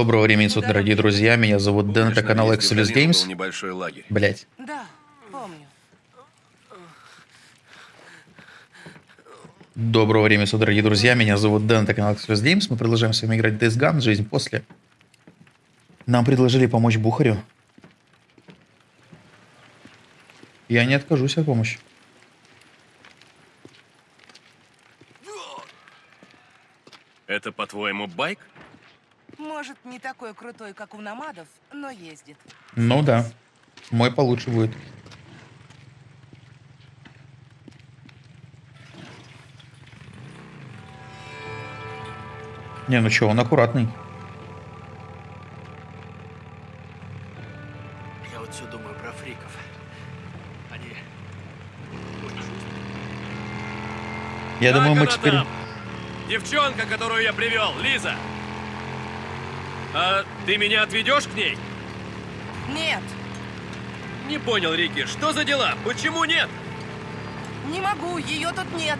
Доброго времени суток, дорогие друзья. Меня зовут Дэн, это канал долину Games. небольшой лагерь. Блять. Да, помню. Доброго времени суток, дорогие друзья. Меня зовут Дэн, это канал Exodus Games. Мы продолжаем с вами играть в Days Gone, Жизнь после. Нам предложили помочь Бухарю. Я не откажусь от помощи. Это, по-твоему, байк? Может, не такой крутой, как у намадов, но ездит. Ну да. Мой получше будет. Не, ну чё, он аккуратный. Я вот все думаю про фриков. Они... Я думаю, мы теперь... там? Девчонка, которую я привел, Лиза. А ты меня отведешь к ней? Нет, Не понял, Рики, что за дела? Почему нет? не могу, ее тут нет.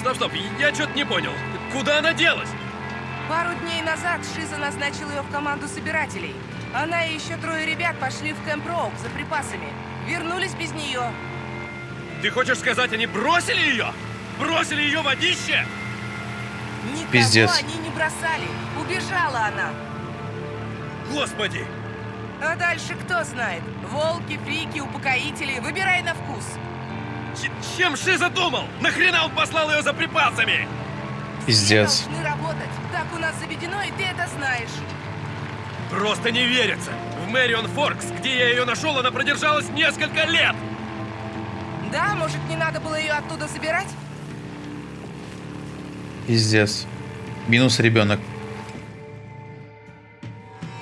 Стоп, стоп, я что-то не понял. Куда она делась? Пару дней назад Шиза назначил ее в команду собирателей. Она и еще трое ребят пошли в Кэмп Роук за припасами. Вернулись без нее. Ты хочешь сказать, они бросили ее? Бросили ее водище? Никого Пиздец. они не бросали. Убежала она. Господи! А дальше кто знает? Волки, фрики, упокоители. Выбирай на вкус. Ч- чем Шиза думал? Нахрена он послал ее за припасами? Пиздец. Все должны работать. Так у нас заведено, и ты это знаешь. Просто не верится. В Мэрион Форкс, где я ее нашел, она продержалась несколько лет. Да, может, не надо было ее оттуда забирать? Пиздец. Минус ребенок.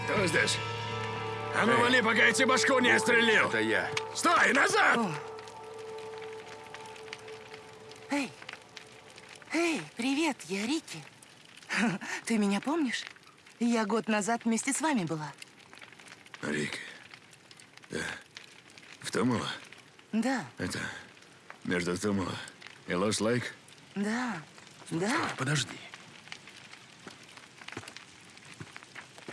Кто здесь? А ну вали, пока я тебе башку не отстрелил. Это я. Стой, назад! О. Эй! Эй, привет, я Рики. Ты меня помнишь? Я год назад вместе с вами была. Рик. Да. В Тумула? Да, Это... Между Тумула и Лос-Лейк? да, да. Подожди.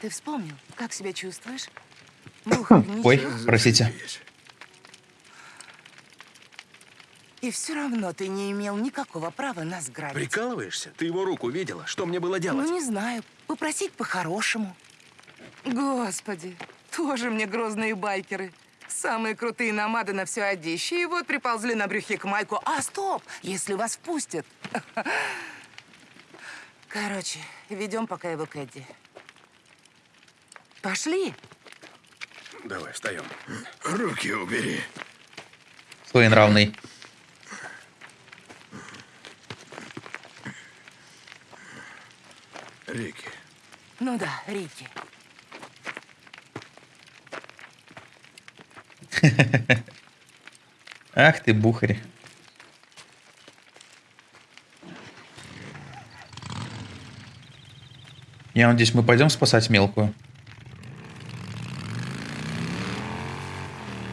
Ты вспомнил, как себя чувствуешь? Бухарь, Ой, ничего? простите. И все равно ты не имел никакого права нас грабить. Прикалываешься? Ты его руку видела? Что мне было делать? Ну, не знаю. Попросить по-хорошему. Господи, тоже мне грозные байкеры. Самые крутые намады на все одище. И вот приползли на брюхе к Майку. А, стоп! Если вас впустят. Короче, ведем пока его к Эдди. Пошли. Давай, встаем. Руки убери. Своенравный. Рики. Ну да, Рики. Ах ты, Бухарь. Я надеюсь, мы пойдем спасать мелкую.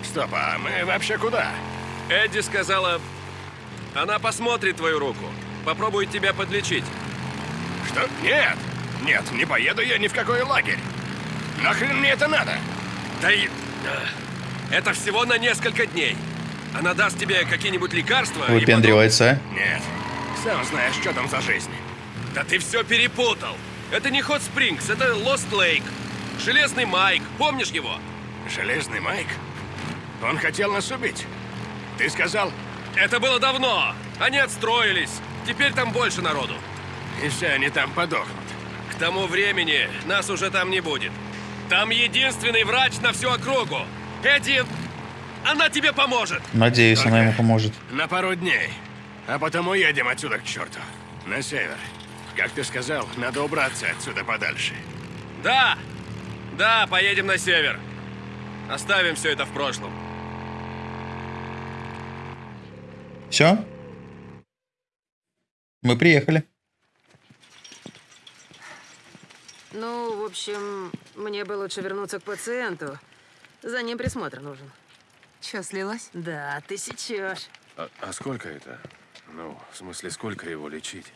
Стоп, а мы вообще куда? Эдди сказала, она посмотрит твою руку. Попробует тебя подлечить. Что? Нет! Нет, не поеду я ни в какой лагерь. Нахрен мне это надо? Да и... Это всего на несколько дней. Она даст тебе какие-нибудь лекарства Выпендривается, а? Нет. Сам знаешь, что там за жизнь. потом- Да ты все перепутал. Это не Хот Спрингс, это Лост Лейк. Железный Майк, помнишь его? Железный Майк? Он хотел нас убить. Ты сказал, Это было давно. Они отстроились. Теперь там больше народу. и все они там подохнут. К тому времени нас уже там не будет. Там единственный врач на всю округу. Эдди, она тебе поможет. Надеюсь, она ему поможет. На пару дней. А потом уедем отсюда к черту. На север. Как ты сказал, надо убраться отсюда подальше. Да, да, поедем на север. Оставим все это в прошлом. Все? Мы приехали. Ну, в общем, мне бы лучше вернуться к пациенту. За ним присмотр нужен. Че, слилась? Да, ты сечешь. А, а сколько это? Ну, в смысле, сколько его лечить?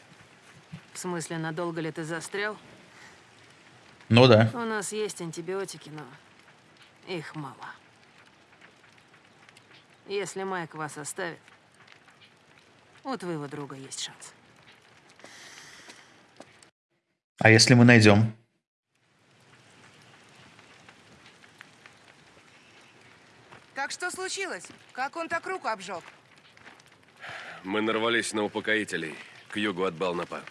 В смысле, надолго ли ты застрял? Ну да. У нас есть антибиотики, но их мало. Если Майк вас оставит, у твоего друга есть шанс. А если мы найдем? Так что случилось? Как он так руку обжег? Мы нарвались на упокоителей к югу от Балнапа.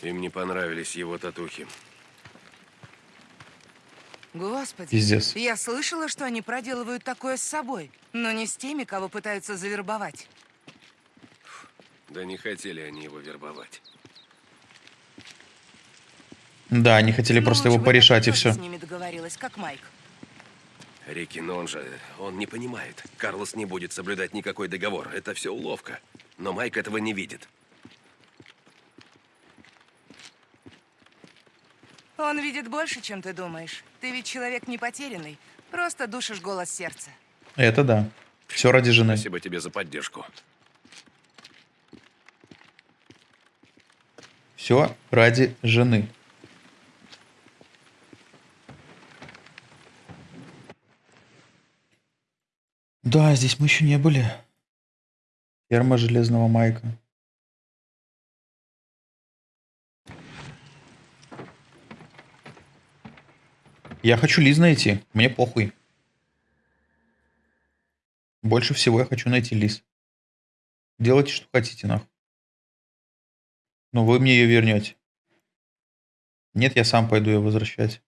Им не понравились его татухи. Господи. Пиздец. Я слышала, что они проделывают такое с собой, но не с теми, кого пытаются завербовать. Да не хотели они его вербовать. Да, они хотели Ну, просто его порешать и все. с ними договорилась, как Майк. Рики, но он же, он не понимает. Карлос не будет соблюдать никакой договор. Это все уловка. Но Майк этого не видит. Он видит больше, чем ты думаешь. Ты ведь человек не потерянный. Просто душишь голос сердца. Это да. Все ради жены. Спасибо тебе за поддержку. Все ради жены. Да, здесь мы еще не были. Ферма Железного Майка. Я хочу Лиз найти. Мне похуй. Больше всего я хочу найти Лиз. Делайте, что хотите, нахуй. Но вы мне ее вернете. Нет, я сам пойду ее возвращать.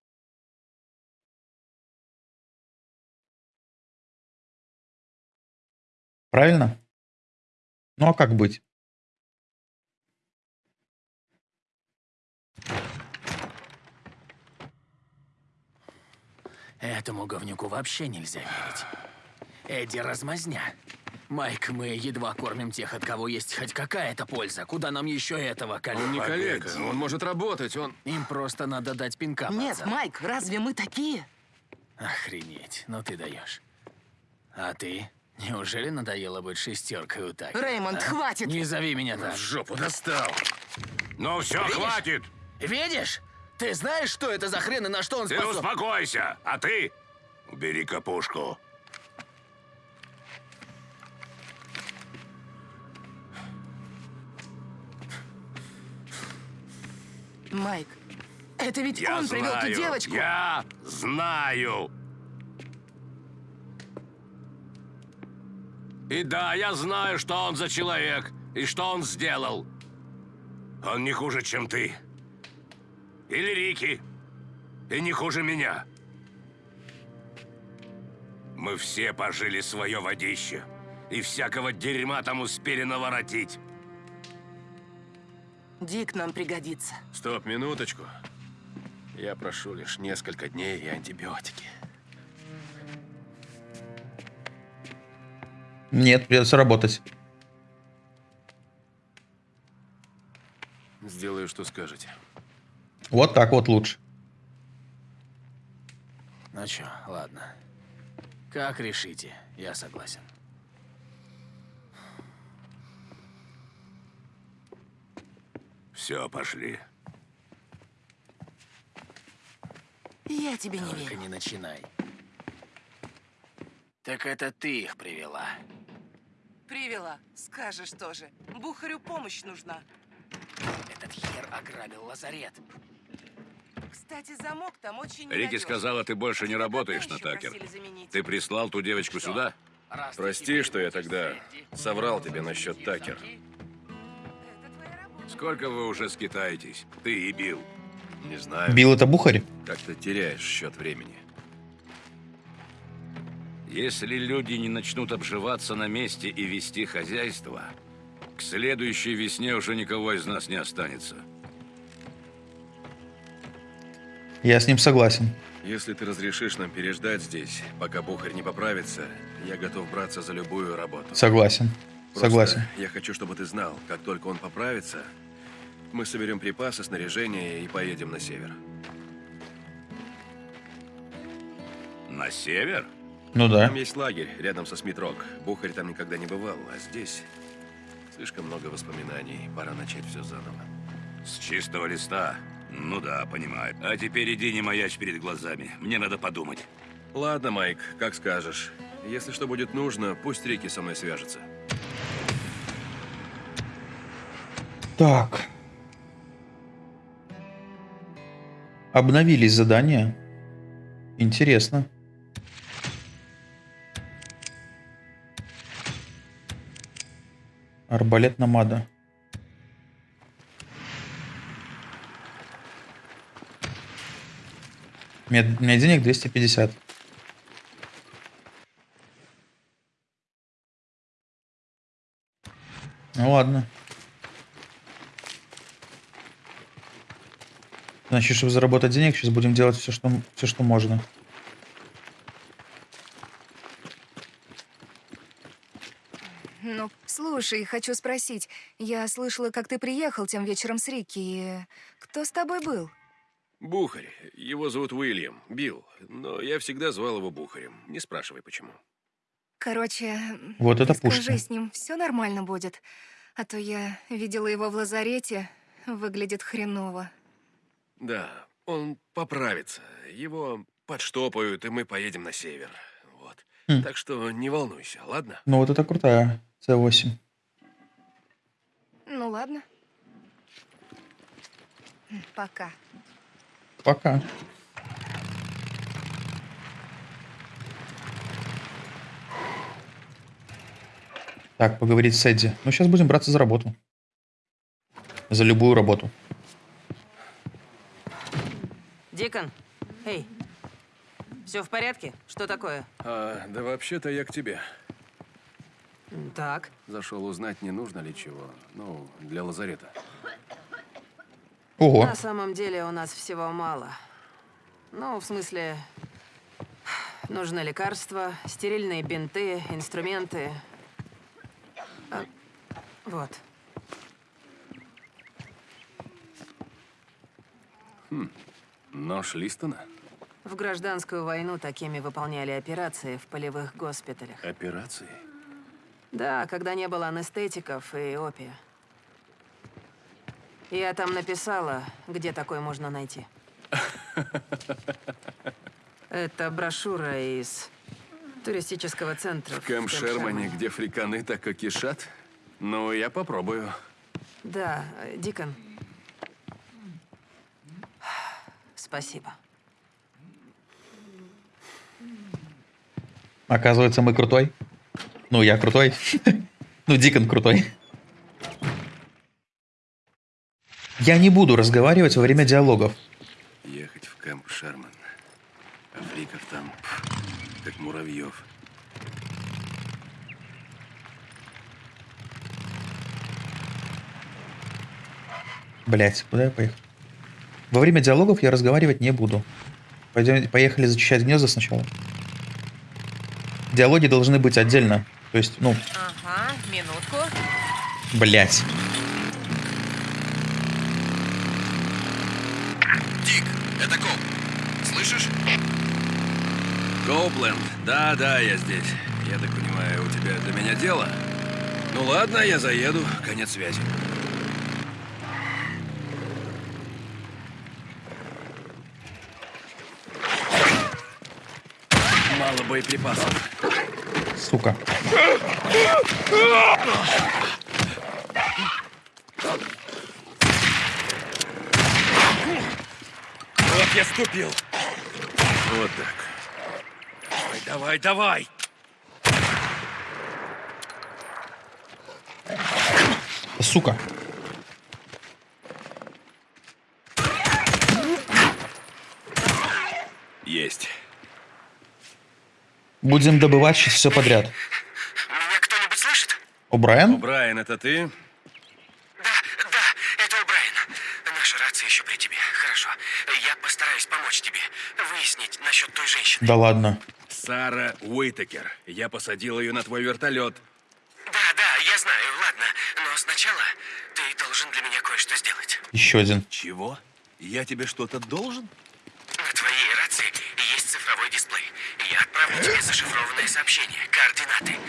Правильно? Ну а как быть? Этому говнюку вообще нельзя верить. Эдди размазня. Майк, мы едва кормим тех, от кого есть хоть какая-то польза. Куда нам еще этого коллега? Он не коллега, он может работать, он... Им просто надо дать пинка, Нет, пацан. Майк, разве мы такие? Охренеть, ну ты даешь. А ты? Неужели надоело быть шестеркой у Таки? Реймонд, а? хватит! Не зови меня так. В жопу достал. Ну все, Видишь? хватит! Видишь? Ты знаешь, что это за хрен и на что он Ты способен? успокойся, а ты убери капушку. Майк, это ведь Я он привел знаю, ту девочку. я знаю. И да, я знаю, что он за человек и что он сделал. Он не хуже, чем ты. Или Рики. И не хуже меня. Мы все пожили свое водище. И всякого дерьма там успели наворотить. Дик нам пригодится. Стоп, минуточку. Я прошу лишь несколько дней и антибиотики. Нет, придется работать. Сделаю, что скажете. Вот так вот лучше. Ну чё, ладно. Как решите, я согласен. Все, пошли. Я тебе не Только верю. не начинай. Так это ты их привела. Привела. Скажешь тоже. Бухарю помощь нужна. Этот хер ограбил лазарет. Кстати, замок там очень Рики сказала, ты больше не работаешь на Такер. Ты прислал ту девочку Что? сюда? Раз Прости, что я тогда соврал тебе насчет Такер. замки. Это твоя работа. Сколько вы уже скитаетесь? Ты и Билл. Не знаю. Бил это Бухарь? Как ты теряешь счет времени. Если люди не начнут обживаться на месте и вести хозяйство, к следующей весне уже никого из нас не останется. Я с ним согласен. Если ты разрешишь нам переждать здесь, пока Бухарь не поправится, я готов браться за любую работу. Согласен. Просто Согласен. Я хочу, чтобы ты знал, как только он поправится, мы соберем припасы, снаряжение и поедем на север. На север? Ну да. Там есть лагерь рядом со Смитрок. Бухарь там никогда не бывал, а здесь слишком много воспоминаний. Пора начать все заново. С чистого листа. Ну да, понимаю. А теперь иди не маячь перед глазами. Мне надо подумать. Ладно, Майк, как скажешь. Если что будет нужно, пусть Рики со мной свяжется. Так. Обновились задания. Интересно. Арбалет намада. У меня, у меня денег 250. Ну ладно. Значит, чтобы заработать денег, сейчас будем делать все, что, все, что можно. Ну, слушай, хочу спросить. Я слышала, как ты приехал тем вечером с Рикки. и Кто с тобой был? Бухарь. Его зовут Уильям. Билл. Но я всегда звал его Бухарем. Не спрашивай, почему. Короче, Вот это скажи, пушка. с ним все нормально будет. А то я видела его в лазарете. Выглядит хреново. Да, он поправится. Его подштопают, и мы поедем на север. Вот. Хм. Так что не волнуйся, ладно? Ну вот это крутая C8. Ну ладно. Пока. Пока. Так, поговорить с Эдди. Ну, сейчас будем браться за работу. За любую работу. Дикон, эй, все в порядке? Что такое? А, да вообще-то я к тебе. Так, Зашел узнать, не нужно ли чего. Ну, для лазарета. Ого. на самом деле у нас всего мало. Ну, в смысле, нужны лекарства, стерильные бинты, инструменты. А, вот. Нож Листона? В гражданскую войну такими выполняли операции в полевых госпиталях. Операции? Да, когда не было анестетиков и опия. Я там написала, где такой можно найти. Это брошюра из туристического центра. В Кэмп Шермане, где фриканы так и кишат? Ну, я попробую. Да, Дикон. Спасибо. Оказывается, мы крутой. Ну, я крутой. Ну, Дикон крутой. Я не буду разговаривать во время диалогов. Ехать в Кэмп Шерман. А фриков там, как муравьев. Блять, куда я поехал? Во время диалогов я разговаривать не буду. Пойдем, поехали зачищать гнезда сначала. Диалоги должны быть отдельно. То есть, ну, Ага, минутку. блять. Дик, это Коп. Слышишь? Коупленд. Да, да, я здесь. Я так понимаю, у тебя для меня дело? Ну ладно, я заеду. Конец связи. Мало боеприпасов. Сука. Вот я ступил. Вот так. Давай, давай, давай. Сука. Есть. Будем добывать сейчас все подряд. Меня кто-нибудь слышит? О, Брайан? Брайан, это ты? Да, да, это Брайан. Наша рация еще при тебе. Хорошо. Я постараюсь помочь тебе выяснить насчет той женщины. Да ладно. Сара Уитакер. Я посадил ее на твой вертолет. Да, да, я знаю, ладно. Но сначала ты должен для меня кое-что сделать. Еще один. Чего? Я тебе что-то должен? На твоей рации есть цифровой дисплей. Я отправлю тебе зашифрованное сообщение, координаты.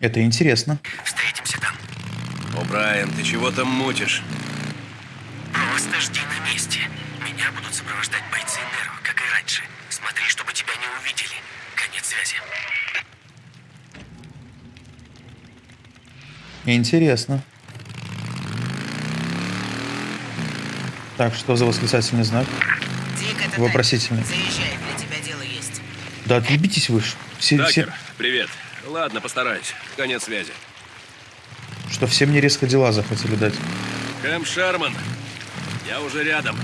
Это интересно. Встретимся там. О, Брайан, ты чего там мутишь? Просто жди на месте. Меня будут сопровождать бойцы Неро, как и раньше. Смотри, чтобы тебя не увидели. Конец связи. Интересно. Так, что за восклицательный знак? Дик, это Вопросительный. Заезжай, для тебя дело есть. Да отъебитесь вы ж. Все, все, Такер, привет. Ладно, постараюсь. Конец связи. что все мне резко дела захотели дать. Кэм Шерман. Я уже рядом.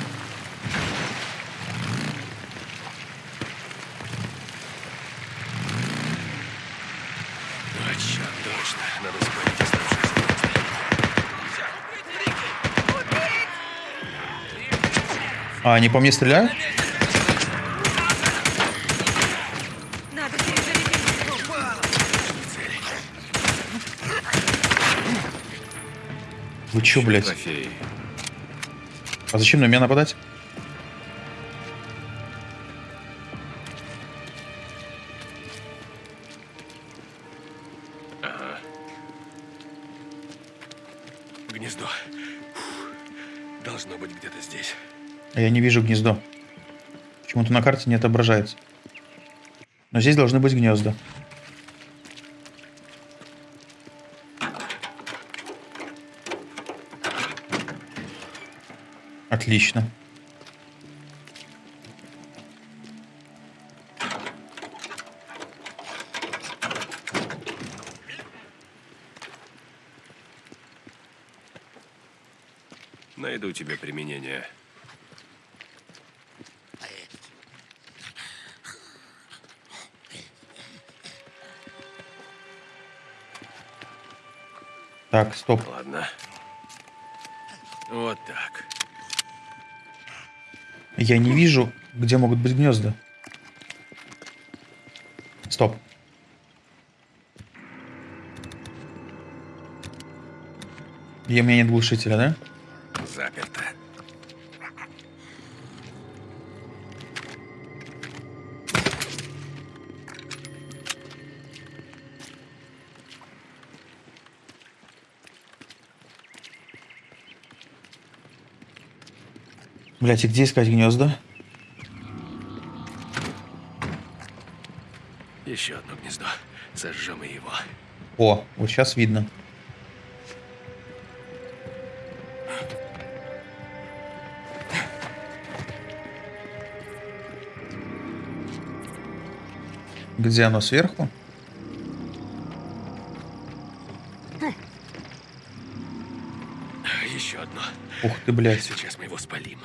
А, черт, точно. Надо оставшиеся А, они по мне стреляют? Вы чё, блядь? Трофеи. А зачем на меня нападать? Гнездо. Фух. Должно быть где-то здесь. А я не вижу гнездо. Почему-то на карте не отображается. Но здесь должны быть гнезда. Отлично. Найду тебе применение. Так, стоп. Ладно. Вот так. Я не вижу, где могут быть гнезда. Стоп. И у меня нет глушителя, да? Блять, и где искать гнезда? Еще одно гнездо. Сожжем и его. О, вот сейчас видно. Где оно сверху? Еще одно. Ух ты, блядь. Сейчас мы его спалим.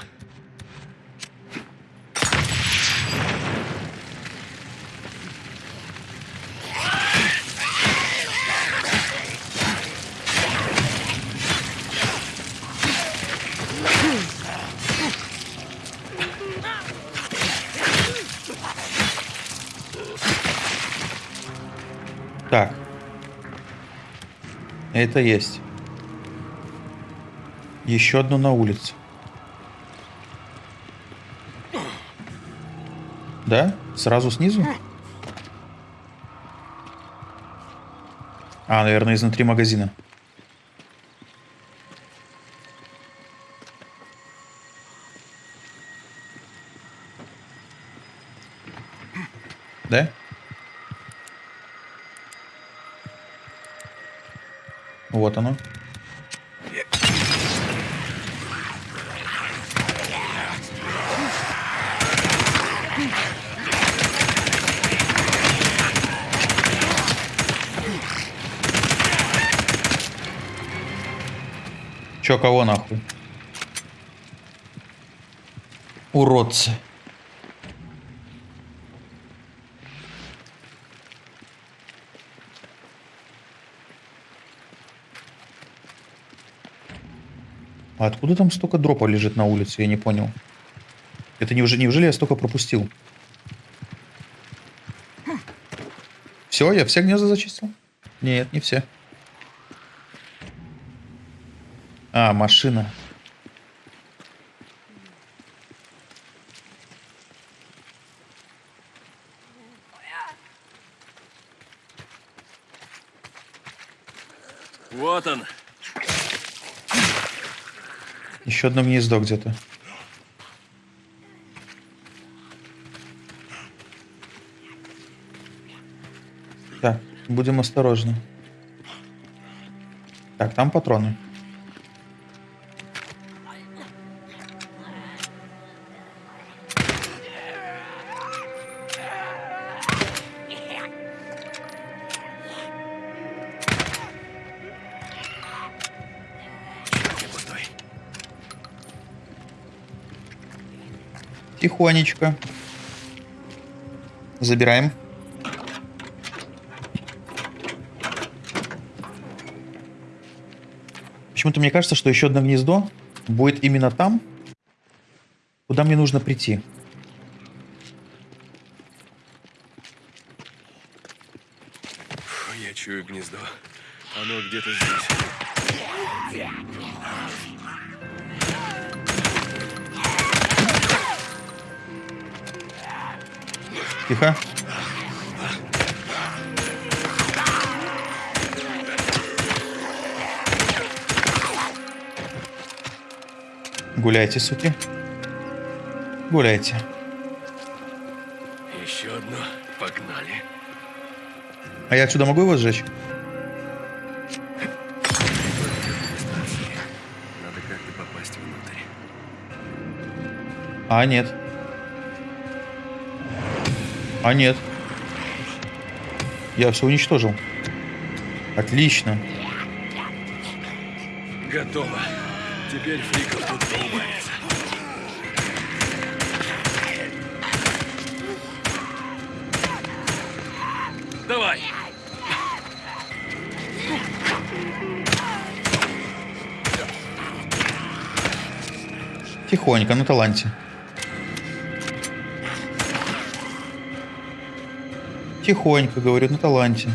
Это есть. Еще одно на улице. Да? Сразу снизу? А, наверное, изнутри магазина. Да? Вот оно. Чё, кого нахуй? Уродцы. А откуда там столько дропа лежит на улице? Я не понял. Это неужели, неужели я столько пропустил? Все, я все гнезда зачистил? Нет, не все. А, машина. Еще одно гнездо где-то. Так, будем осторожны. Так, там патроны. Тихонечко. Забираем. Почему-то мне кажется, что еще одно гнездо будет именно там, куда мне нужно прийти. Я чую гнездо. Оно где-то здесь. Тихо. Гуляйте, суки. Гуляйте. Еще одно. Погнали. А я отсюда могу его сжечь? Надо как-то попасть внутрь. А, нет. А, нет. Я все уничтожил. Отлично. Готово. Теперь фриков тут поубавится. Давай! Тихонько, на таланте. Тихонько, говорю, на таланте.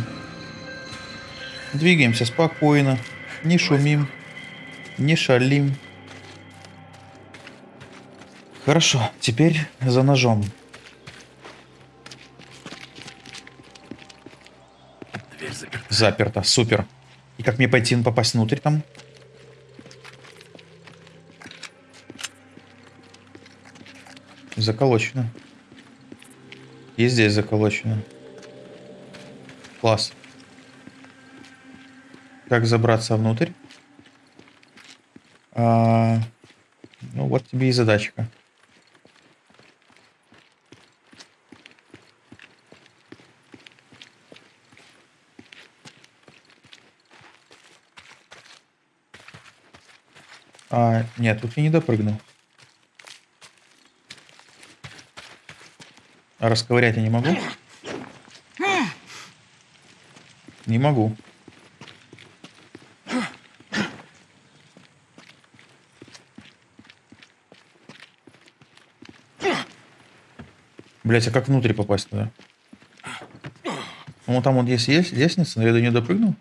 Двигаемся спокойно. Не шумим. Не шалим. Хорошо, теперь за ножом. Дверь заперта. Заперто, супер. И как мне пойти попасть внутрь там? Заколочено. И здесь заколочено. Класс. Как забраться внутрь? А, ну вот тебе и задачка. А, нет, тут я не допрыгнул. А расковырять я не могу? Не могу. Блять, а как внутрь попасть туда? Ну, там вот есть, есть лестница, но я до нее допрыгнул.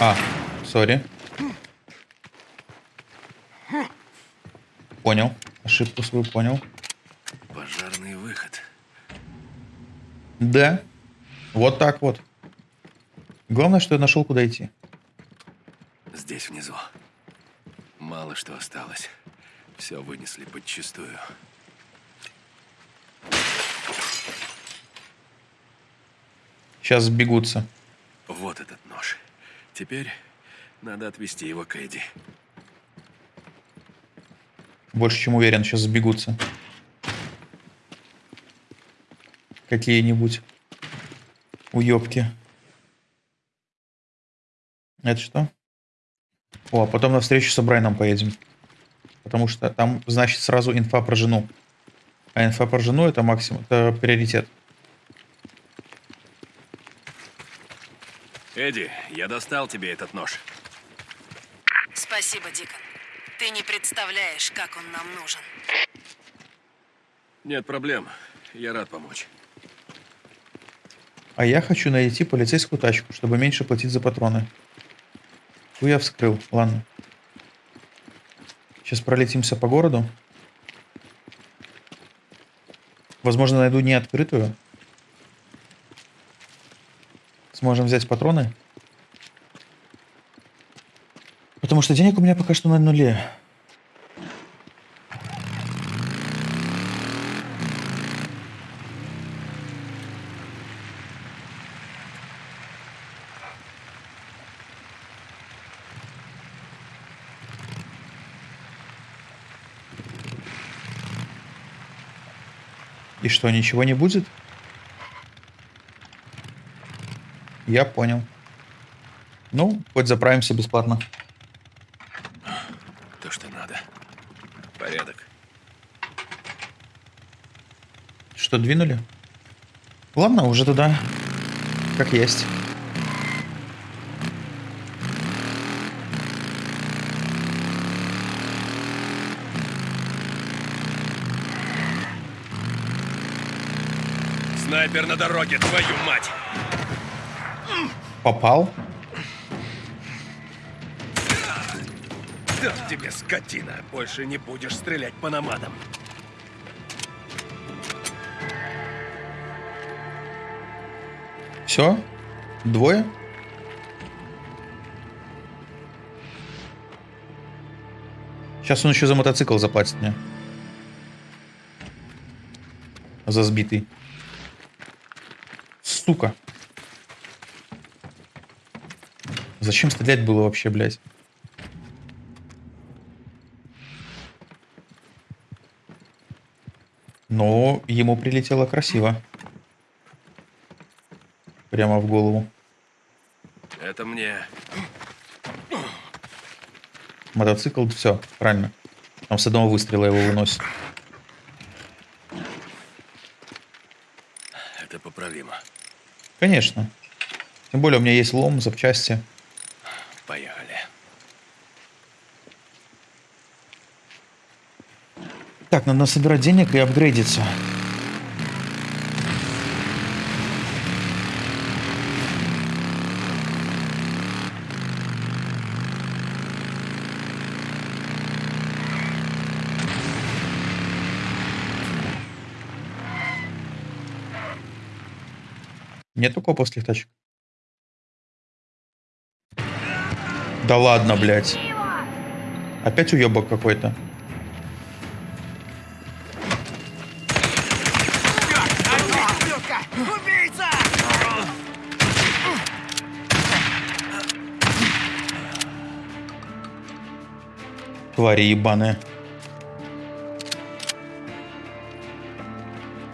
А, сори. Понял. Ошибку свою понял. Да. Вот так вот. Главное, что я нашел, куда идти. Здесь внизу. Мало что осталось. Все вынесли подчистую. Сейчас сбегутся. Вот этот нож. Теперь надо отвезти его к Эдди. Больше чем уверен, сейчас сбегутся. Какие-нибудь уёбки. Это что? О, а потом на встречу с Брайаном поедем. Потому что там, значит, сразу инфа про жену. А инфа про жену это максимум, это приоритет. Эдди, я достал тебе этот нож. Спасибо, Дикон. Ты не представляешь, как он нам нужен. Нет проблем. Я рад помочь. А я хочу найти полицейскую тачку, чтобы меньше платить за патроны. Ту я вскрыл. Ладно. Сейчас пролетимся по городу. Возможно, найду не открытую. Сможем взять патроны. Потому что денег у меня пока что на нуле. И что, ничего не будет? Я понял. Ну, хоть заправимся бесплатно. То, что надо. Порядок. Что, двинули? Ладно, уже туда. Как есть. Снайпер на дороге, твою мать! Попал? Да тебе, скотина! Больше не будешь стрелять по намадам. Все? Двое? Сейчас он еще за мотоцикл заплатит мне. За сбитый. Сука. Зачем стрелять было вообще, блядь? Но ему прилетело красиво. Прямо в голову. Это мне. Мотоцикл, все, правильно. Там с одного выстрела его выносит. Это поправимо. Конечно. Тем более у меня есть лом, запчасти. Поехали. Так, надо собирать денег и апгрейдиться. Нету коповских тачек? Да ладно, блядь. Опять уебок какой-то. Твари ебаные.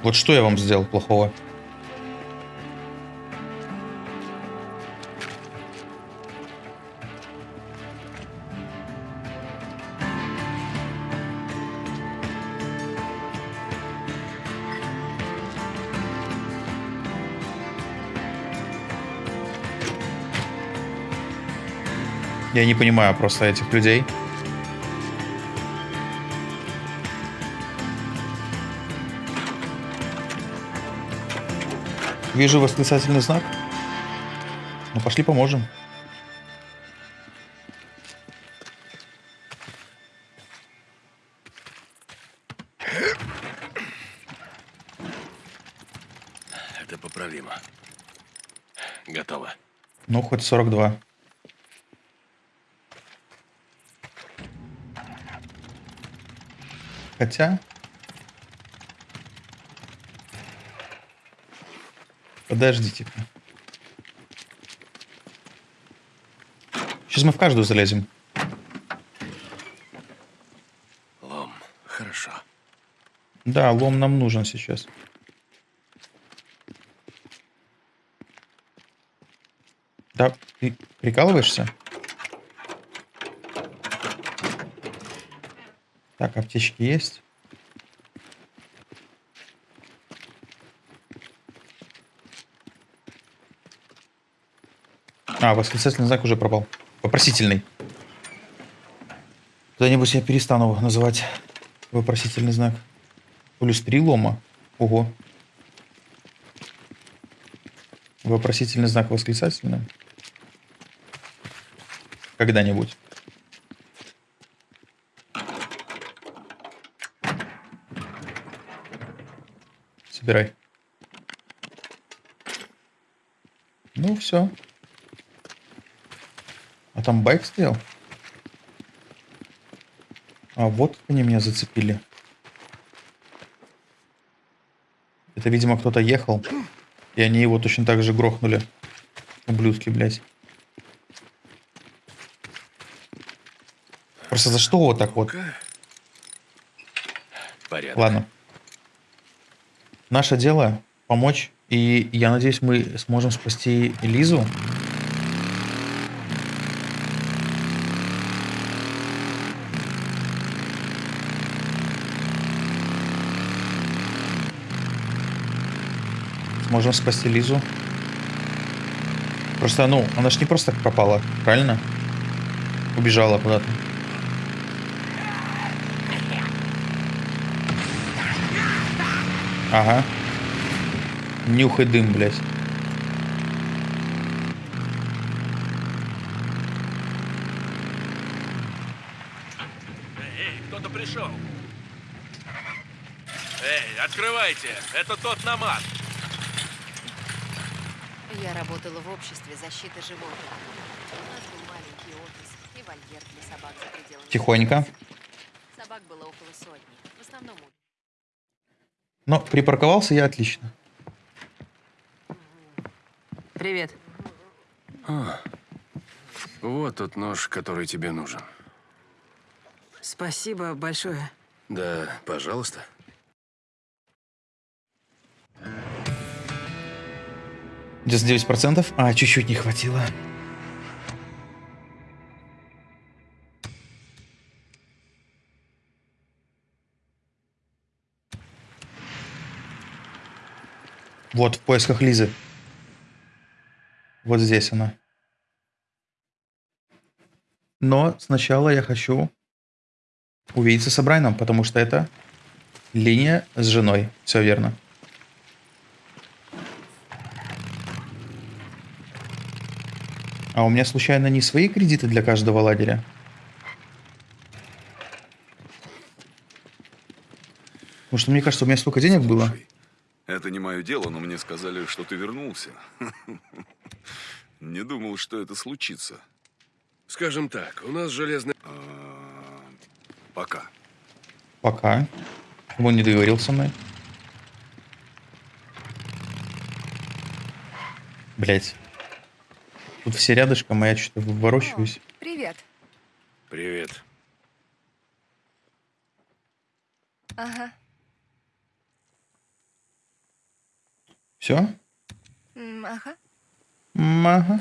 Вот что я вам сделал плохого? Я не понимаю просто этих людей. Вижу восклицательный знак. Ну, пошли поможем. Это поправимо. Готово. Ну, хоть 42. Хотя... Подождите-ка. Сейчас мы в каждую залезем. Лом. Хорошо. Да, лом нам нужен сейчас. Да, ты прикалываешься? Так, аптечки есть. А, восклицательный знак уже пропал. Вопросительный. Когда-нибудь я перестану называть вопросительный знак. Плюс три лома. Ого. Вопросительный знак восклицательный. Когда-нибудь. Собирай. Ну, все. А там байк стоял? А вот они меня зацепили. Это, видимо, кто-то ехал. И они его точно так же грохнули. Ублюдки, блядь. Просто за что вот так вот? Порядок. Ладно. Наше дело помочь, и я надеюсь, мы сможем спасти Лизу. Сможем спасти Лизу. Просто, ну, она ж не просто так пропала, правильно? Убежала куда-то. Ага. Нюхай дым, блядь. Эй, кто-то пришел. Эй, открывайте, это тот намат. Я работала в обществе защиты животных. У нас был маленький офис и вольер для собак за пределами. Тихонько. Собак было около сотни. В основном Но припарковался я отлично. Привет. А, вот тот нож, который тебе нужен. Спасибо большое. Да, пожалуйста. 9%. А, чуть-чуть не хватило. Вот, в поисках Лизы. Вот здесь она. Но сначала я хочу увидеться с Брайаном, потому что это линия с женой. Все верно. А у меня случайно не свои кредиты для каждого лагеря? Потому что мне кажется, у меня столько денег было. Это не мое дело, но мне сказали, что ты вернулся. Не думал, что это случится. Скажем так, у нас железный... А, Пока. Пока. Он не договорил со мной. Блять. Тут все рядышком, а я что-то ворочаюсь. Привет. Привет. Ага. Все? М, Ага. Мага.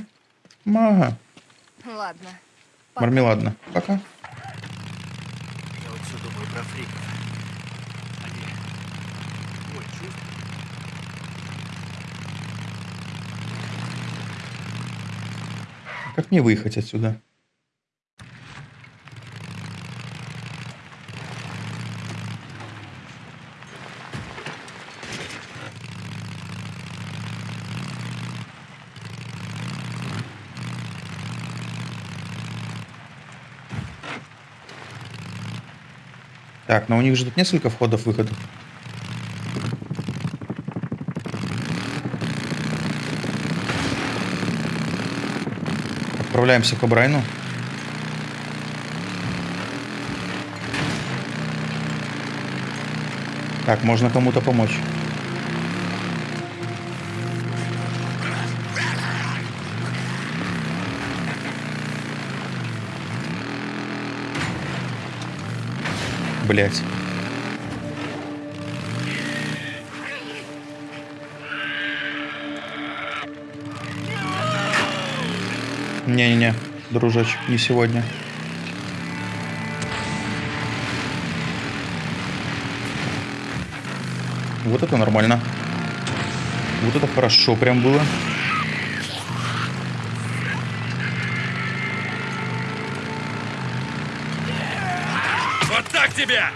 Мага. Ладно. Пока. Мармеладно. Пока. Я вот все думаю про фриков. Они... Ой, чувствую. Как мне выехать отсюда? Так, но у них же тут несколько входов-выходов. Отправляемся к Брайну. Так, можно кому-то помочь. Блять. Не-не-не, дружочек, не сегодня. Вот это нормально. Вот это хорошо прям было. Тебя!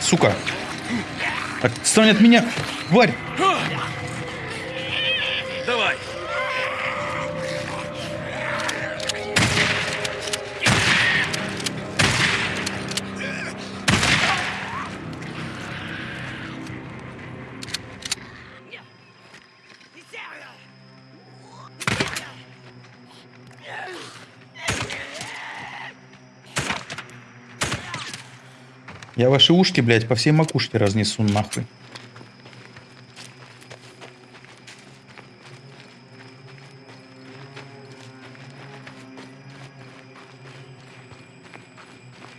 Сука. Отстань от меня, тварь! Я ваши ушки, блядь, по всей макушке разнесу нахуй.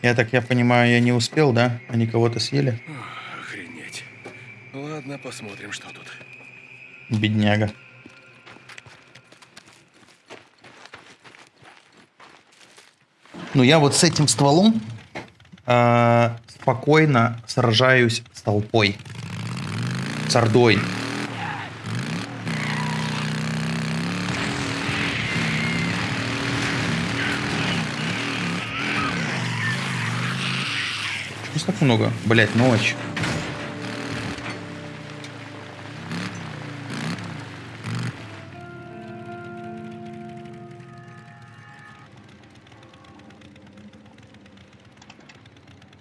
Я так, я понимаю, я не успел, да? Они кого-то съели? Охренеть. Ладно, посмотрим, что тут. Бедняга. Ну, я вот с этим стволом э, спокойно сражаюсь с толпой. С ордой. Что так много? Блять, ночь.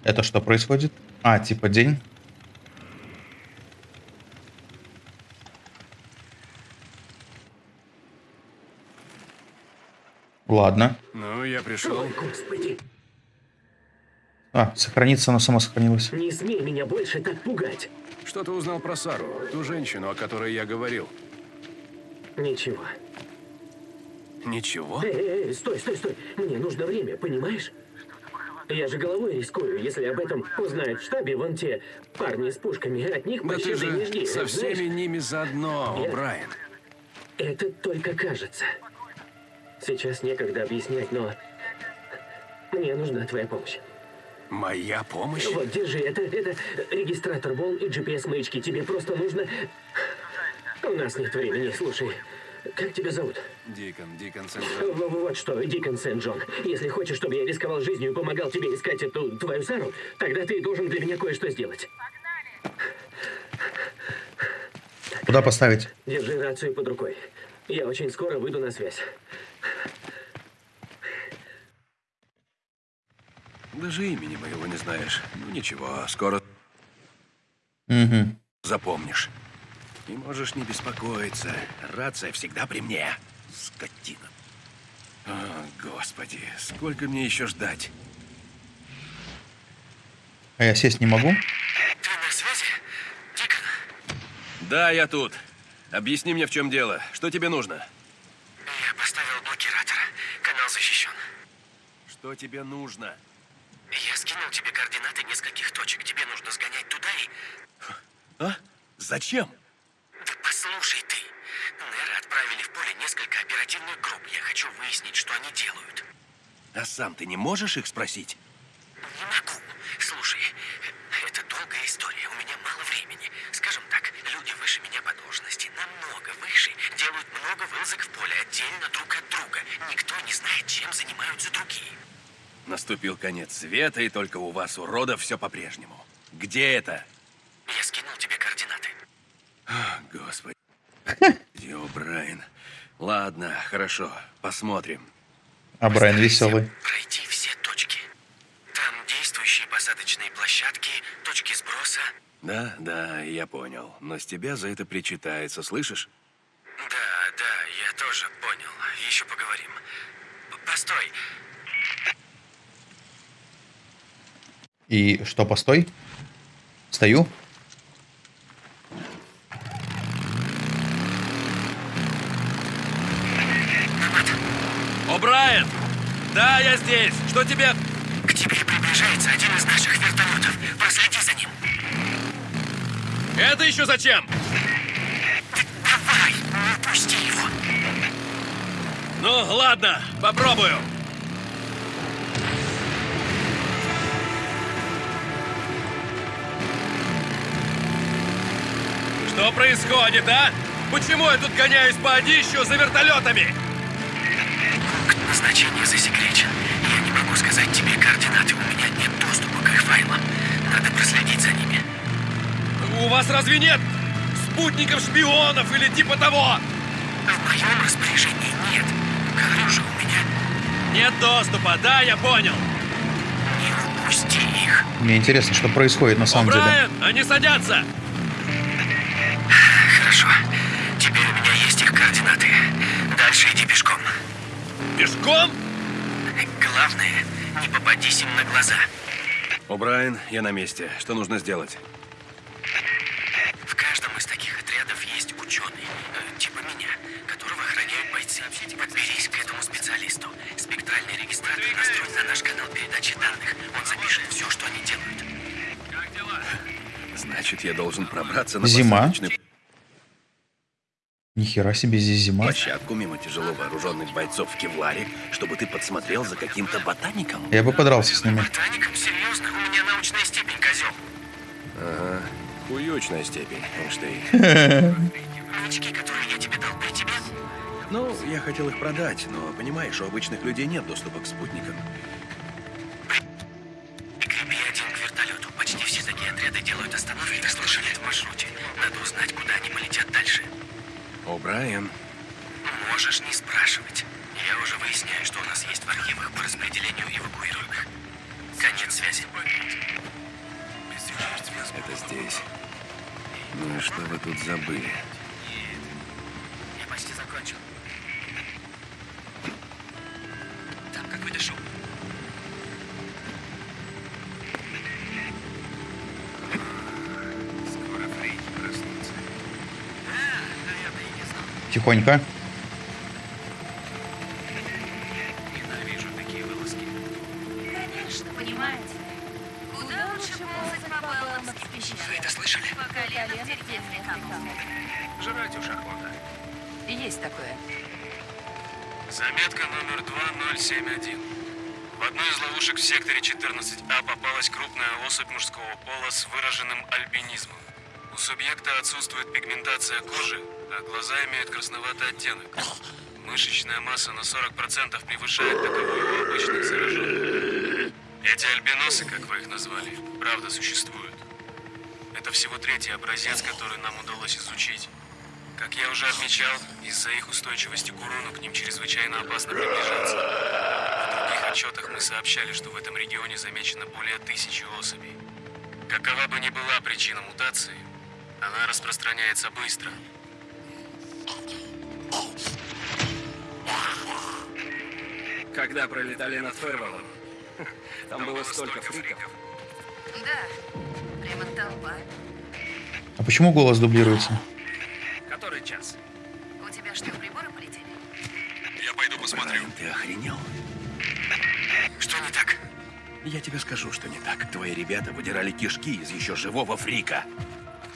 Это что происходит? А, типа день? Ладно. Ну, я пришел. Господи, А, сохранится, оно само сохранилось. не смей меня больше так пугать. Что ты узнал про Сару, ту женщину, о которой я говорил? Ничего. Ничего? Эй, эй, эй, стой, стой, стой. Мне нужно время, понимаешь? Я же головой рискую, если об этом узнают в штабе вон те парни с пушками. От них Да ты пощады не же жди. со всеми знаешь? ними заодно, Я- Брайан. Это только кажется. Сейчас некогда объяснять, но мне нужна твоя помощь. Моя помощь? Вот, держи, это, это регистратор волн и GPS-маячки. Тебе просто нужно... У нас нет времени, слушай. Как тебя зовут? Дикон, Дикон Сент-Джон. в- Вот что, Дикон Сент-Джон. Если хочешь, чтобы я рисковал жизнью и помогал тебе искать эту твою Сару, тогда ты должен для меня кое-что сделать. Куда поставить? Держи рацию под рукой. Я очень скоро выйду на связь. Даже имени моего не знаешь. Ну ничего, скоро Угу. запомнишь. И можешь не беспокоиться. Рация всегда при мне. Скотина. О, господи, сколько мне еще ждать? А я сесть не могу? Ты на связи? Дикон, Да, я тут. Объясни мне, в чем дело. Что тебе нужно? я поставил блокиратор. Канал защищен. Что тебе нужно? Я скинул тебе координаты нескольких точек. Тебе нужно сгонять туда и... А? Зачем? Да послушай ты. Неры отправили в поле несколько оперативных групп. Я хочу выяснить, что они делают. А сам ты не можешь их спросить? Не могу. Слушай, это долгая история. У меня мало времени. Скажем так, люди выше меня по должности, намного выше, делают много вылазок в поле отдельно друг от друга. Никто не знает, чем занимаются другие. Наступил конец света, и только у вас, уродов, все по-прежнему. Где это? Я скинул тебе координаты. А, Господи. Йо, Брайан. Ладно, хорошо, посмотрим. А Брайан веселый. Пройти все точки. Там действующие посадочные площадки, точки сброса. Да, да, я понял. Но с тебя за это причитается, слышишь? Да, да, я тоже понял. Еще поговорим. Постой. И что, постой? Стою? О, Брайан! Да, я здесь. Что тебе... К тебе приближается один из наших вертолетов. Проследи за ним. Это еще зачем? Давай, не пусти его. Ну, ладно, попробую. Что происходит, а? Почему я тут гоняюсь по одищу за вертолетами? Пункт назначения засекречен. Я не могу сказать тебе координаты. У меня нет доступа к их файлам. Надо проследить за ними. У вас разве нет спутников шпионов или типа того? В моем распоряжении нет. Говорю же, у меня Нет доступа, да, я понял. не упусти их. Мне интересно, что происходит на самом деле. Брайан, они садятся. Хорошо. Теперь у меня есть их координаты. Дальше иди пешком. Пешком? Главное, не попадись им на глаза. О'Брайен, я на месте. Что нужно сделать? В каждом из таких отрядов есть ученый, э, типа меня, которого охраняют бойцы. Подберись к этому специалисту. Спектральный регистратор настроен на наш канал передачи данных. Он запишет все, что они делают. Значит, я должен пробраться на Зима. Нихера себе здесь зима. площадку мимо тяжело вооруженных бойцов в Кевларе, чтобы ты подсмотрел за каким-то ботаником. Я бы подрался с ними. Ботаником? Серьезно? У меня научная степень, козел. Ага. Хуючная степень, Эйнштейн. Новички, которые я тебе дал при тебе? Ну, я хотел их продать, но, понимаешь, у обычных людей нет доступа к спутникам. Прикрепи один к вертолету. Почти все такие отряды делают остановки на слышали в маршруте. Надо узнать, куда они полетят дальше. О'Брайен, Можешь не спрашивать. Я уже выясняю, что у нас есть в архивах по распределению эвакуированных. Конец связи. это здесь. Ну и что вы тут забыли? Я почти закончил. Там какой-то шум. Охота. Есть такое. Заметка номер 2071. В одной из ловушек в секторе 14А попалась крупная особь мужского пола с выраженным альбинизмом. Субъекта отсутствует пигментация кожи, а глаза имеют красноватый оттенок. Мышечная масса на 40% превышает таковую обычных зараженных. Эти альбиносы, как вы их назвали, правда существуют. Это всего третий образец, который нам удалось изучить. Как я уже отмечал, из-за их устойчивости к урону к ним чрезвычайно опасно приближаться. В других отчетах мы сообщали, что в этом регионе замечено более тысячи особей. Какова бы ни была причина мутации, она распространяется быстро. Когда пролетали над Фервелом, там было столько фриков. Да, прямо толпа. А почему голос дублируется? Который час? У тебя что, приборы полетели? Я пойду посмотрю. Ты охренел? Что не так? Я тебе скажу, что не так. Твои ребята выдирали кишки из еще живого фрика.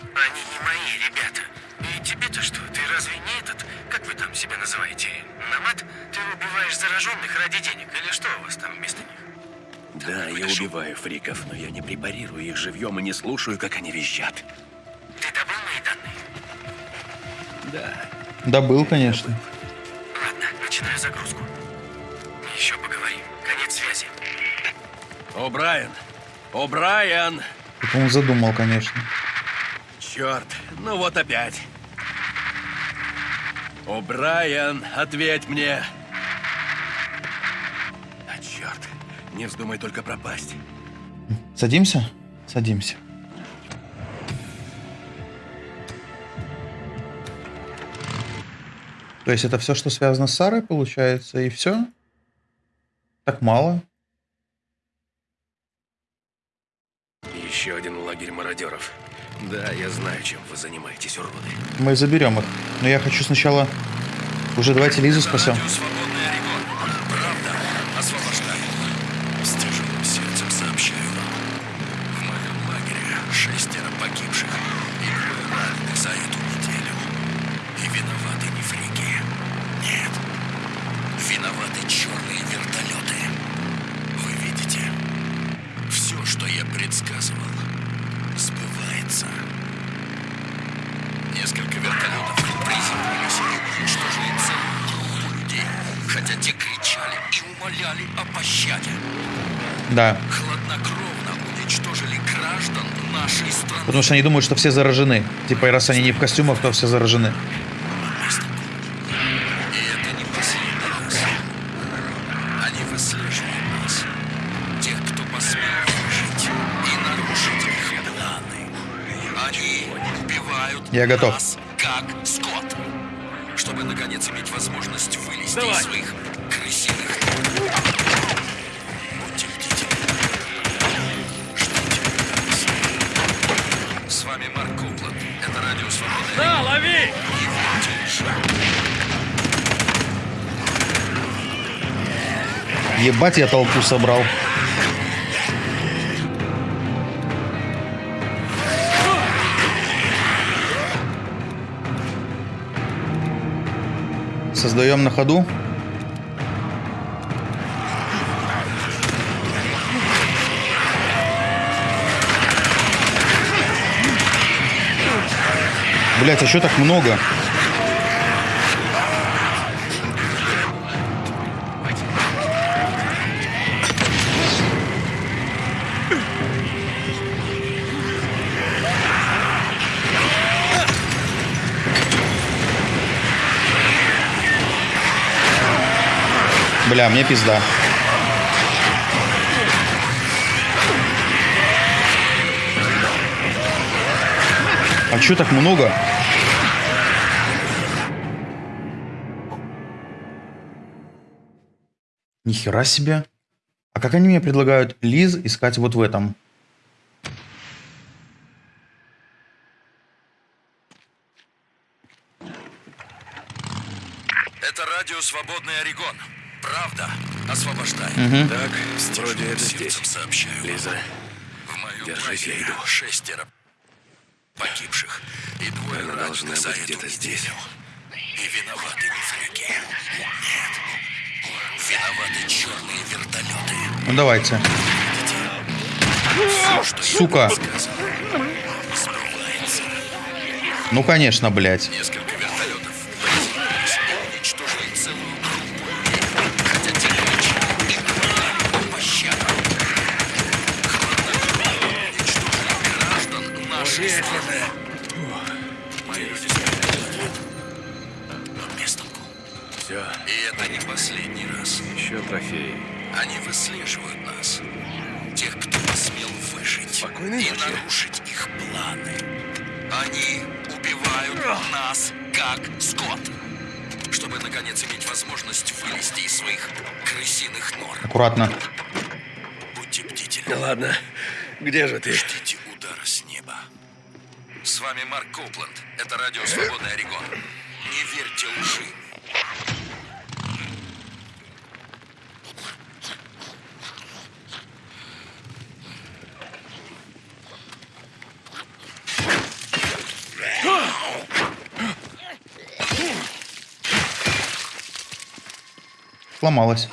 Они не мои ребята. И тебе-то что? Ты разве не этот, как вы там себя называете, намат? Ты убиваешь зараженных ради денег или что у вас там вместо них? Да, я убиваю фриков, но я не препарирую их живьем и не слушаю, как они визжат. Ты добыл мои данные? Да. Да был, конечно. Ладно, начинаю загрузку. Еще поговорим. Конец связи. О'Брайен! О'Брайен! Это он задумал, конечно. Черт, ну вот опять. О'Брайен, ответь мне. А черт, не вздумай только пропасть. Садимся? Садимся. То есть это все, что связано с Сарой, получается, и все? Так мало? Еще один лагерь мародеров. Да, я знаю, чем вы занимаетесь, уроды. Мы заберем их. Но я хочу сначала... Уже давайте Лизу спасем. Свободный что они думают, что все заражены. Типа, и раз они не в костюмах, то все заражены. Это не Ебать, я толпу собрал. Создаем на ходу. Блять, а что так много? Бля, мне пизда. А чё так много? Нихера себе. А как они мне предлагают Лиз искать вот в этом? Это радио «Свободный Орегон». Правда Мгм. Так, вроде это здесь. сообщаю. Лиза, В мою держись, я иду. шестеро погибших и двое Она должна быть где-то здесь. И виноваты не фрюки. Нет. Виноваты черные вертолеты. Ну давайте. Все, Сука. Ну конечно, блядь. Несколько Аккуратно. Будьте бдительны. Ну ладно, где же ты? Ждите удара с неба. С вами Марк Коупленд. Это радио «Свободный Орегон». Не верьте лжи. Сломалась.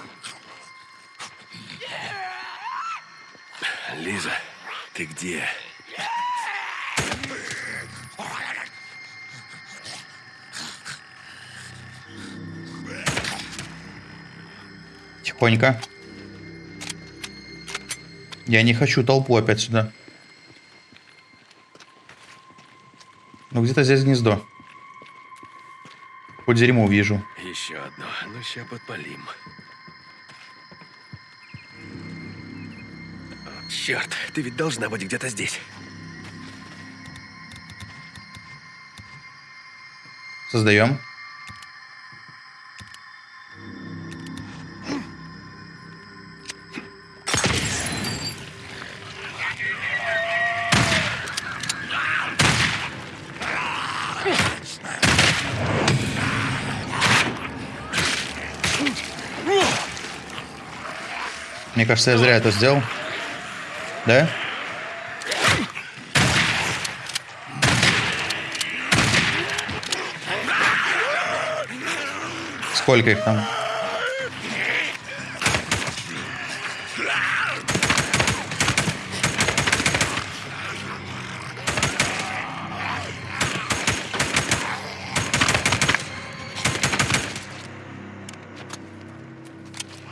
Тихонько. Я не хочу толпу опять сюда. Ну где-то здесь гнездо. Хоть дерьмо увижу. Еще одно. Ну, ща подпалим. Черт, ты ведь должна быть где-то здесь. Создаем. Мне кажется, я зря это сделал. Да? Сколько их там?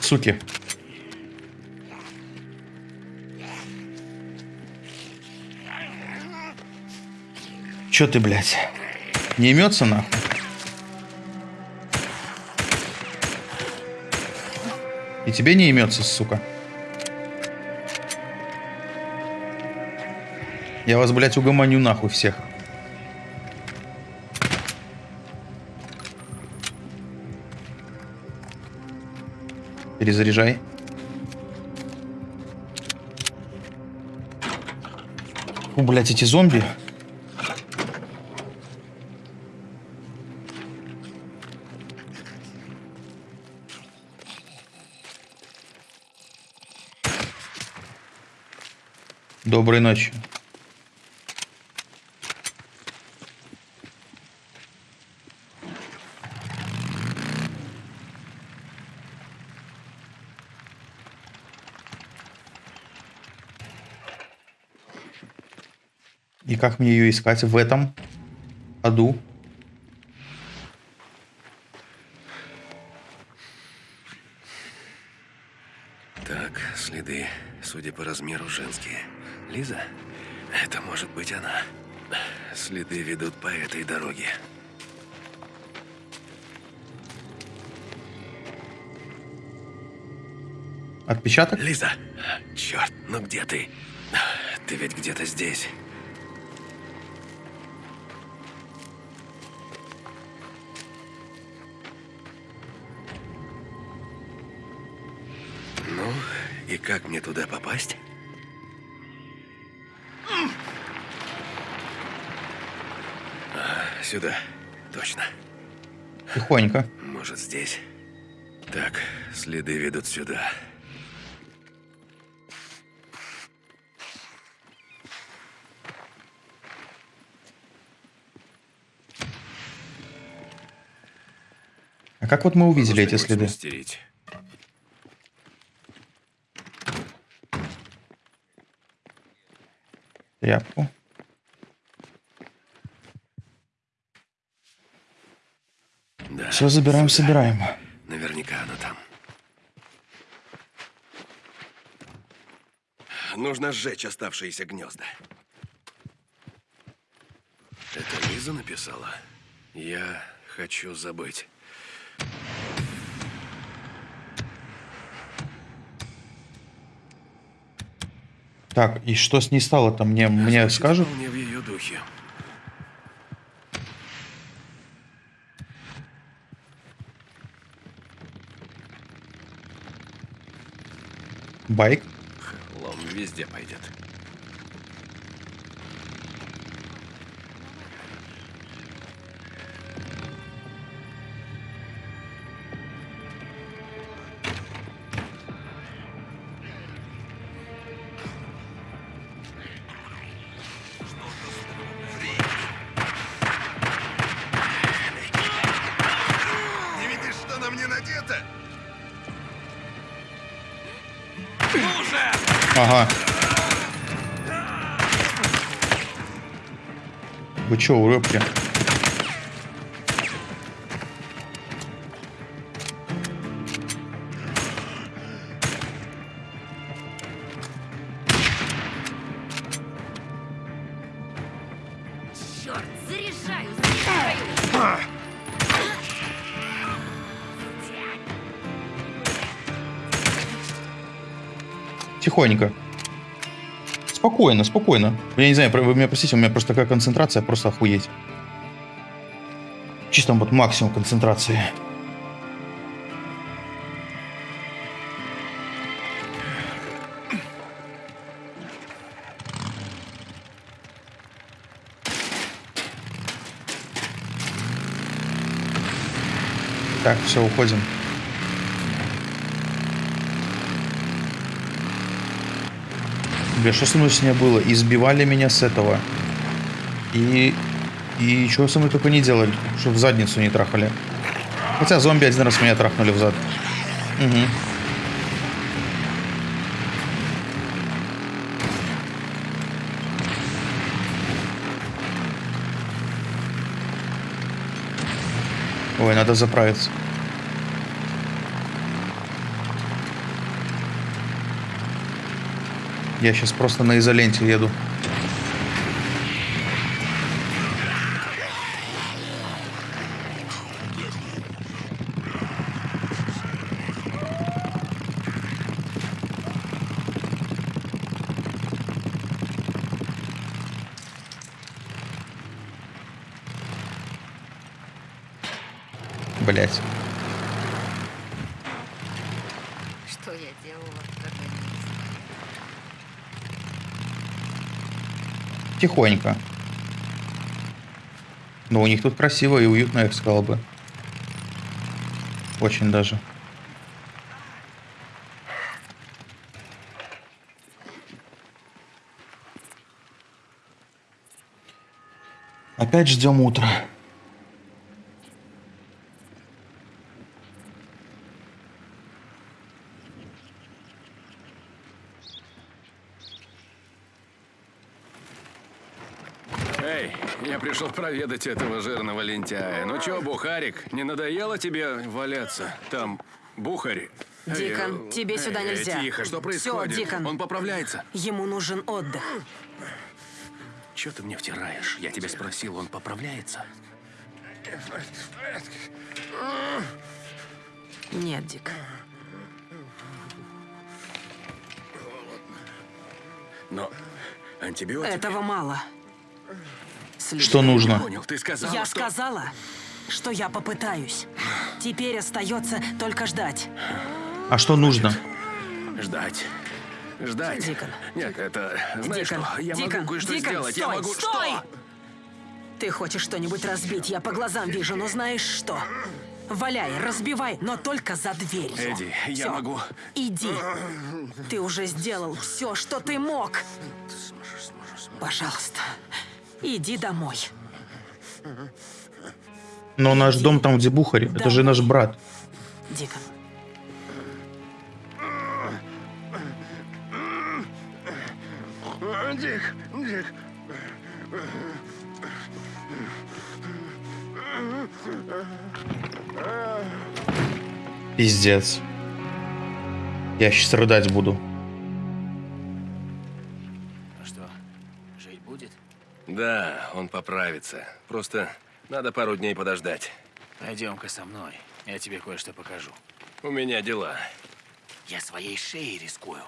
Суки. Чё ты, блядь? Не имется нахуй? И тебе не имется, сука. Я вас, блядь, угомоню нахуй всех. Перезаряжай. Фу, блядь, эти зомби. Доброй ночи. И как мне ее искать в этом аду? Так, следы, судя по размеру, женские. Лиза? Это может быть она. Следы ведут по этой дороге. Отпечаток? Лиза! Черт, ну где ты? Ты ведь где-то здесь. Ну, и как мне туда попасть? Сюда. Точно. Тихонько. Может, здесь? Так, следы ведут сюда. А как вот мы увидели эти следы? смастерить. Тряпку. Да, Все забираем, сюда. собираем. Наверняка она там. Нужно сжечь оставшиеся гнезда. Это Лиза написала? Я хочу забыть. Так, и что с ней стало-то? Мне, мне скажут? вполне в Ага. Вы чё, уробки? Тихонько. Спокойно, спокойно. Я не знаю, вы меня простите, у меня просто такая концентрация, просто охуеть. Чисто вот максимум концентрации. Так, все, уходим. Что со мной с ней было? Избивали меня с этого. И... И что со мной только не делали, что в задницу не трахали. Хотя зомби один раз меня трахнули в зад. Угу. Ой, надо заправиться. Я сейчас просто на изоленте еду. Спокойненько. Но у них тут красиво и уютно, я бы сказал бы. Очень даже. Опять ждем утра. Пришел проведать этого жирного лентяя. Ну чё, Бухарик, не надоело тебе валяться? Там Бухари. Дикон, э, тебе сюда эй, нельзя. Тихо, что происходит? Все, Дикон. Он поправляется. Ему нужен отдых. Чё ты мне втираешь? Я тебя спросил, он поправляется? Нет, Дик. Но антибиотики... Этого мало. Что нужно? Понял, ты сказала, я что... сказала, что я попытаюсь. Теперь остается только ждать. А что нужно? Ждать. Ждать. Дикон. Нет, это... Знаешь Дикон, что? Я Дикон, могу кое-что сделать. Стой, я могу... стой! Что? Ты хочешь что-нибудь разбить, я по глазам вижу, но знаешь что? Валяй, разбивай, но только за дверью. Эдди, я Всё, могу... Иди. Ты уже сделал все, что ты мог. Пожалуйста, иди домой. Но наш дом там, где Бухари. Это же наш брат. Дикон. Дик, Дик. Пиздец. Я сейчас рыдать буду. Да, он поправится. Просто надо пару дней подождать. Пойдем-ка со мной. Я тебе кое-что покажу. У меня дела. Я своей шеей рискую.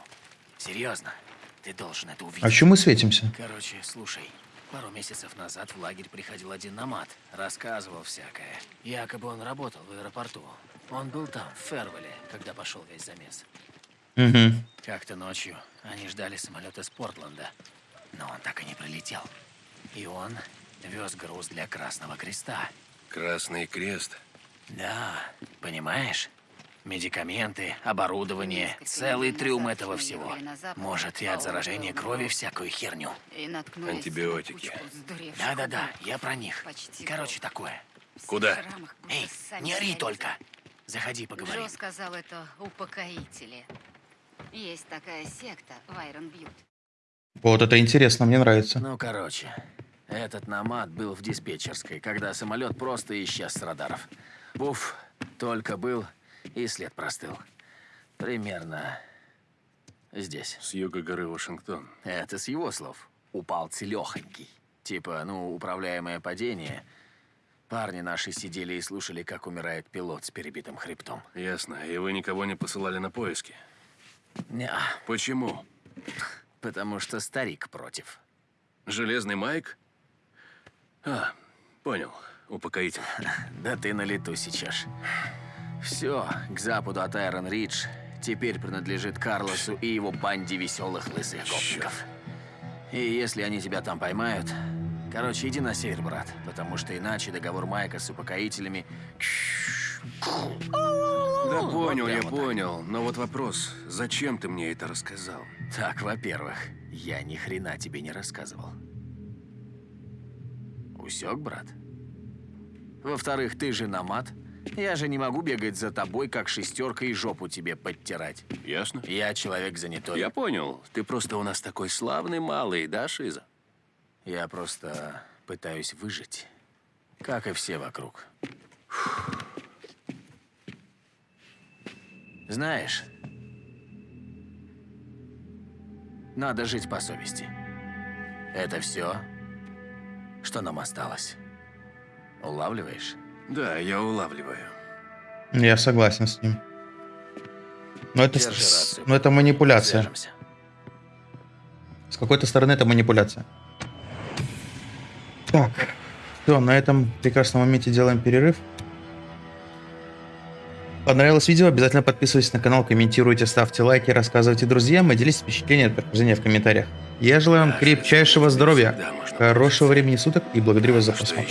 Серьезно. Ты должен это увидеть. А чё мы светимся? Короче, слушай. Пару месяцев назад в лагерь приходил один намат. Рассказывал всякое. Якобы он работал в аэропорту. Он был там, в Фервеле, когда пошел весь замес. Угу. Как-то ночью они ждали самолета из Портленда. Но он так и не прилетел. И он вез груз для Красного Креста. Красный крест. Да, понимаешь? Медикаменты, оборудование, целый трюм этого всего. Может, и от заражения крови всякую херню. Антибиотики. Да-да-да, я про них. Короче, такое. Куда? Эй, не ори только. Заходи, поговорим. Джо сказал, это упокоители. Есть такая секта в Айрон Бьют. Вот это интересно, мне нравится. Ну, короче, этот намат был в диспетчерской, когда самолет просто исчез с радаров. Уф, только был, и след простыл. Примерно здесь. С юга горы Вашингтон. Это с его слов. Упал целехонький. Типа, ну, управляемое падение. Парни наши сидели и слушали, как умирает пилот с перебитым хребтом. Ясно. И вы никого не посылали на поиски? Не, Почему? потому что старик против. Железный Майк? А, понял. Упокоитель. Да ты на лету сейчас. Все, к западу от Айрон Ридж теперь принадлежит Карлосу и его банде веселых лысых гопников. И если они тебя там поймают... Короче, иди на север, брат, потому что иначе договор Майка с упокоителями... Да понял, я прямо так. понял. Но вот вопрос, зачем ты мне это рассказал? Так, во-первых, я ни хрена тебе не рассказывал. Усек, брат? Во-вторых, ты же намат. Я же не могу бегать за тобой, как шестерка и жопу тебе подтирать. Ясно? Я человек занятой. Я понял. Ты просто у нас такой славный малый, да, Шиза? Я просто пытаюсь выжить, как и все вокруг. Знаешь, надо жить по совести. Это все, что нам осталось. Улавливаешь? Да, я улавливаю. Я согласен с ним. Но это, с- рацию. но это манипуляция. Свяжемся. С какой-то стороны это манипуляция. Так, все, на этом прекрасном моменте делаем перерыв. Понравилось видео? Обязательно подписывайтесь на канал, комментируйте, ставьте лайки, рассказывайте друзьям и делитесь впечатлениями от прохождения в комментариях. Я желаю вам крепчайшего здоровья, хорошего времени суток и благодарю вас за просмотр.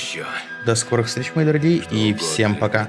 До скорых встреч, мои дорогие, и всем пока.